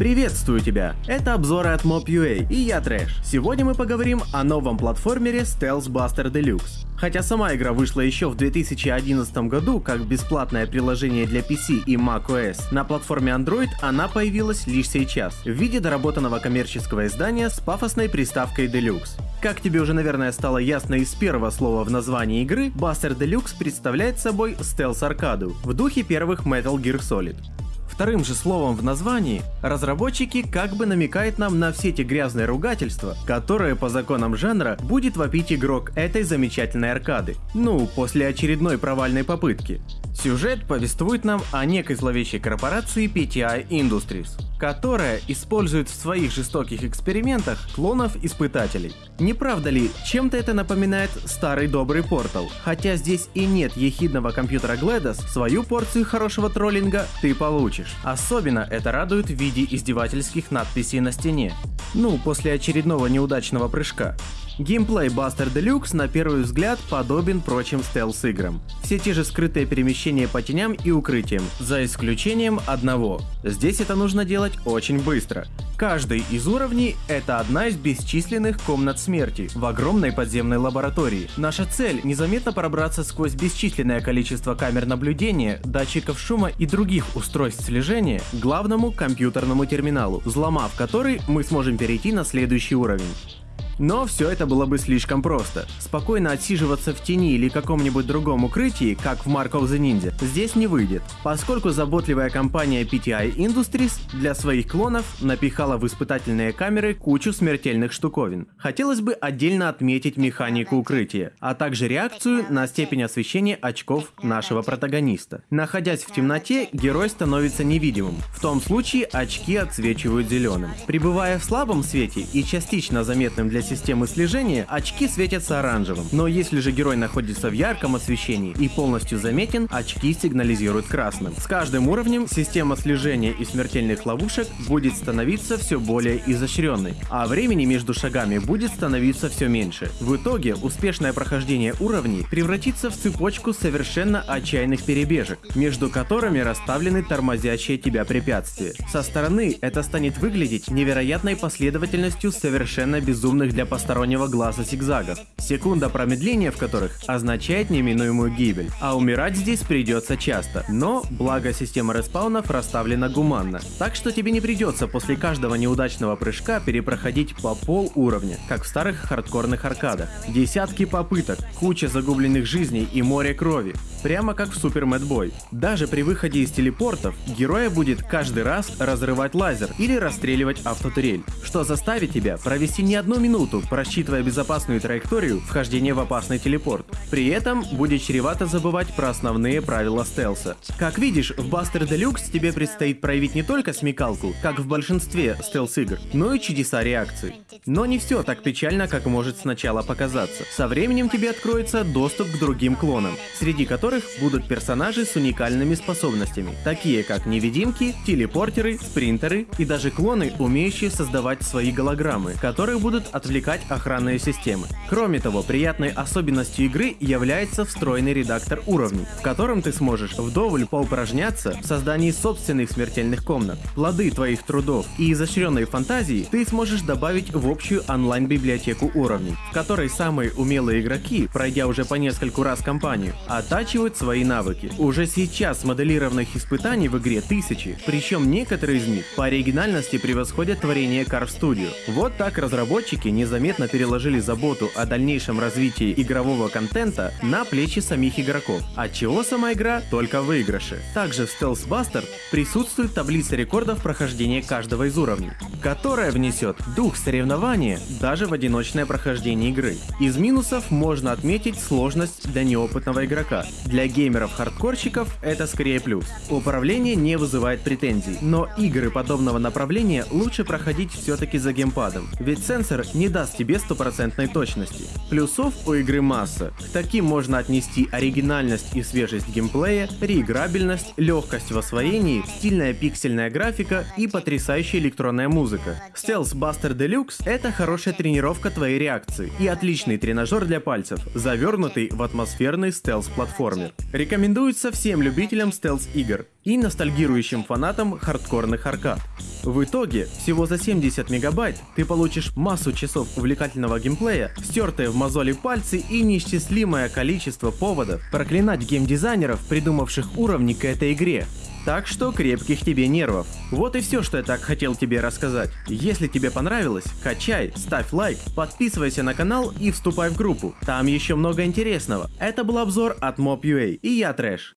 Приветствую тебя! Это обзоры от Mob.ua и я Трэш. Сегодня мы поговорим о новом платформере Stealth Buster Deluxe. Хотя сама игра вышла еще в 2011 году как бесплатное приложение для PC и macOS, на платформе Android она появилась лишь сейчас, в виде доработанного коммерческого издания с пафосной приставкой Deluxe. Как тебе уже, наверное, стало ясно из первого слова в названии игры, Buster Deluxe представляет собой стелс-аркаду в духе первых Metal Gear Solid. Вторым же словом в названии разработчики как бы намекают нам на все эти грязные ругательства, которые по законам жанра будет вопить игрок этой замечательной аркады. Ну, после очередной провальной попытки. Сюжет повествует нам о некой зловещей корпорации PTI Industries, которая использует в своих жестоких экспериментах клонов-испытателей. Не правда ли, чем-то это напоминает старый добрый портал? Хотя здесь и нет ехидного компьютера GLaDOS, свою порцию хорошего троллинга ты получишь. Особенно это радует в виде издевательских надписей на стене. Ну, после очередного неудачного прыжка. Геймплей Buster Deluxe на первый взгляд подобен прочим стелс-играм. Все те же скрытые перемещения по теням и укрытиям, за исключением одного. Здесь это нужно делать очень быстро. Каждый из уровней — это одна из бесчисленных комнат смерти в огромной подземной лаборатории. Наша цель — незаметно пробраться сквозь бесчисленное количество камер наблюдения, датчиков шума и других устройств слежения к главному компьютерному терминалу, взломав который мы сможем перейти на следующий уровень. Но все это было бы слишком просто. Спокойно отсиживаться в тени или каком-нибудь другом укрытии, как в Mark of the Ninja, здесь не выйдет, поскольку заботливая компания PTI Industries для своих клонов напихала в испытательные камеры кучу смертельных штуковин. Хотелось бы отдельно отметить механику укрытия, а также реакцию на степень освещения очков нашего протагониста. Находясь в темноте, герой становится невидимым. В том случае очки отсвечивают зеленым. Пребывая в слабом свете и частично заметным для системы слежения, очки светятся оранжевым. Но если же герой находится в ярком освещении и полностью заметен, очки сигнализируют красным. С каждым уровнем система слежения и смертельных ловушек будет становиться все более изощренной, а времени между шагами будет становиться все меньше. В итоге успешное прохождение уровней превратится в цепочку совершенно отчаянных перебежек, между которыми расставлены тормозящие тебя препятствия. Со стороны это станет выглядеть невероятной последовательностью совершенно безумных для для постороннего глаза зигзагов, секунда промедления в которых означает неминуемую гибель, а умирать здесь придется часто, но благо система респаунов расставлена гуманно, так что тебе не придется после каждого неудачного прыжка перепроходить по пол уровня, как в старых хардкорных аркадах. Десятки попыток, куча загубленных жизней и море крови, прямо как в Супер Мэтбой. Даже при выходе из телепортов героя будет каждый раз разрывать лазер или расстреливать автотурель, что заставит тебя провести не одну минуту просчитывая безопасную траекторию вхождения в опасный телепорт. При этом будет чревато забывать про основные правила стелса. Как видишь, в Buster Deluxe тебе предстоит проявить не только смекалку, как в большинстве стелс-игр, но и чудеса реакции. Но не все так печально, как может сначала показаться. Со временем тебе откроется доступ к другим клонам, среди которых будут персонажи с уникальными способностями, такие как невидимки, телепортеры, спринтеры и даже клоны, умеющие создавать свои голограммы, которые будут отвлекать охранные системы. Кроме того, приятной особенностью игры является встроенный редактор уровней, в котором ты сможешь вдоволь поупражняться в создании собственных смертельных комнат. Плоды твоих трудов и изощренной фантазии ты сможешь добавить в общую онлайн-библиотеку уровней, в которой самые умелые игроки, пройдя уже по нескольку раз кампанию, оттачивают свои навыки. Уже сейчас моделированных испытаний в игре тысячи, причем некоторые из них по оригинальности превосходят творение Carve Studio. Вот так разработчики не незаметно переложили заботу о дальнейшем развитии игрового контента на плечи самих игроков, отчего сама игра только выигрыши. Также в Stealth Buster присутствует таблица рекордов прохождения каждого из уровней, которая внесет дух соревнования даже в одиночное прохождение игры. Из минусов можно отметить сложность для неопытного игрока. Для геймеров-хардкорщиков это скорее плюс. Управление не вызывает претензий, но игры подобного направления лучше проходить все-таки за геймпадом, ведь сенсор не даст тебе стопроцентной точности. Плюсов у игры масса. К таким можно отнести оригинальность и свежесть геймплея, реиграбельность, легкость в освоении, стильная пиксельная графика и потрясающая электронная музыка. Stealth Buster Deluxe — это хорошая тренировка твоей реакции и отличный тренажер для пальцев, завернутый в атмосферный стелс-платформер. платформер. Рекомендуется всем любителям стелс-игр и ностальгирующим фанатам хардкорных аркад. В итоге, всего за 70 мегабайт ты получишь массу часов увлекательного геймплея, стертые в мозоли пальцы и неисчислимое количество поводов проклинать геймдизайнеров, придумавших уровни к этой игре. Так что крепких тебе нервов. Вот и все, что я так хотел тебе рассказать. Если тебе понравилось, качай, ставь лайк, подписывайся на канал и вступай в группу. Там еще много интересного. Это был обзор от Mob.ua и я Трэш.